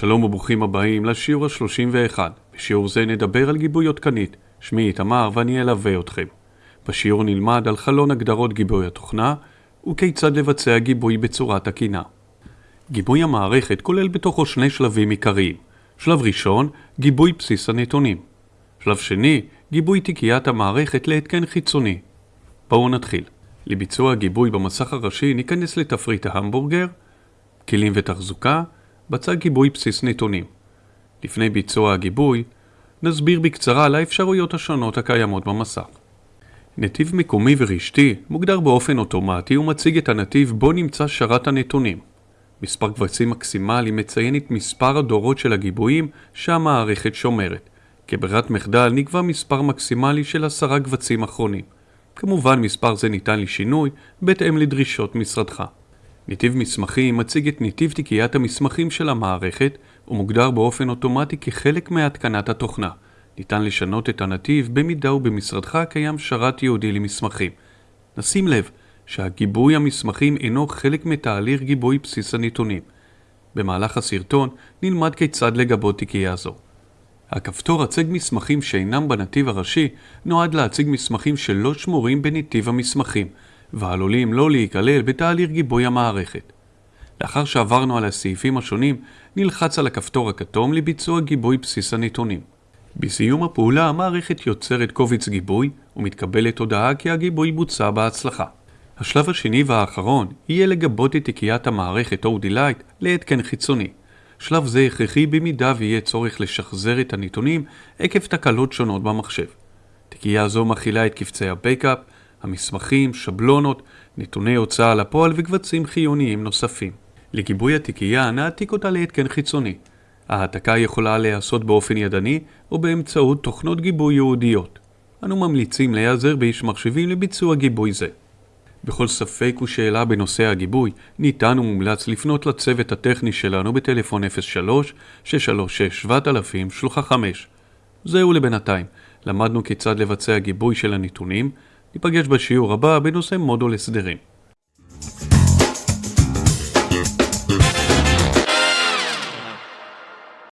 שלום וברוכים הבאים לשיעור ה-31. בשיעור זה נדבר על גיבוי עדכנית. שמי איתמר ואני אלווה אתכם. בשיעור נלמד על חלון הגדרות גיבוי התוכנה וכיצד לבצע גיבוי בצורה תקינה. גיבוי המערכת כולל בתוכו שני שלבים עיקריים. שלב ראשון, גיבוי בסיס הנתונים. שלב שני, גיבוי תיקיית המערכת להתקן חיצוני. בואו נתחיל. לביצוע גיבוי במסך הראשי ניכנס לתפריט ההמבורגר, כלים ותחזוקה, בצד גיבוי בסיס נתונים. לפני ביצוע הגיבוי, נסביר בקצרה על האפשרויות השונות הקיימות במסך. נתיב מקומי ורשתי מוגדר באופן אוטומטי ומציג את הנתיב בו נמצא שרת הנתונים. מספר קבצים מקסימלי מציין את מספר הדורות של הגיבויים שהמערכת שומרת. כברירת מחדל נקבע מספר מקסימלי של עשרה קבצים אחרונים. כמובן מספר זה ניתן לשינוי בהתאם לדרישות משרדך. נתיב מסמכים מציג את נתיב תיקיית המסמכים של המערכת ומוגדר באופן אוטומטי כחלק מהתקנת התוכנה. ניתן לשנות את הנתיב במידה ובמשרדך קיים שרת ייעודי למסמכים. נשים לב שהגיבוי המסמכים אינו חלק מתהליך גיבוי בסיס הנתונים. במהלך הסרטון נלמד כיצד לגבות תיקייה זו. הכפתור הצג מסמכים שאינם בנתיב הראשי נועד להציג מסמכים שלא שמורים בנתיב המסמכים ועלולים לא להיכלל בתהליך גיבוי המערכת. לאחר שעברנו על הסעיפים השונים, נלחץ על הכפתור הכתום לביצוע גיבוי בסיס הנתונים. בסיום הפעולה המערכת יוצרת קובץ גיבוי ומתקבלת הודעה כי הגיבוי בוצע בהצלחה. השלב השני והאחרון יהיה לגבות את תיקיית המערכת OD Lite להתקן חיצוני. שלב זה הכרחי במידה ויהיה צורך לשחזר את הנתונים עקב תקלות שונות במחשב. תיקייה זו מכילה את קבצי הבקאפ, המסמכים, שבלונות, נתוני הוצאה לפועל וקבצים חיוניים נוספים. לגיבוי התיקייה נעתיק אותה להתקן חיצוני. ההעתקה יכולה להיעשות באופן ידני או באמצעות תוכנות גיבוי ייעודיות. אנו ממליצים להיעזר באיש מחשבים לביצוע גיבוי זה. בכל ספק ושאלה בנושא הגיבוי, ניתן ומומלץ לפנות לצוות הטכני שלנו בטלפון 03-636-7000 שלוחה 5. זהו לבינתיים, למדנו כיצד לבצע גיבוי של הנתונים, ניפגש בשיעור הבא בנושא מודול הסדרים.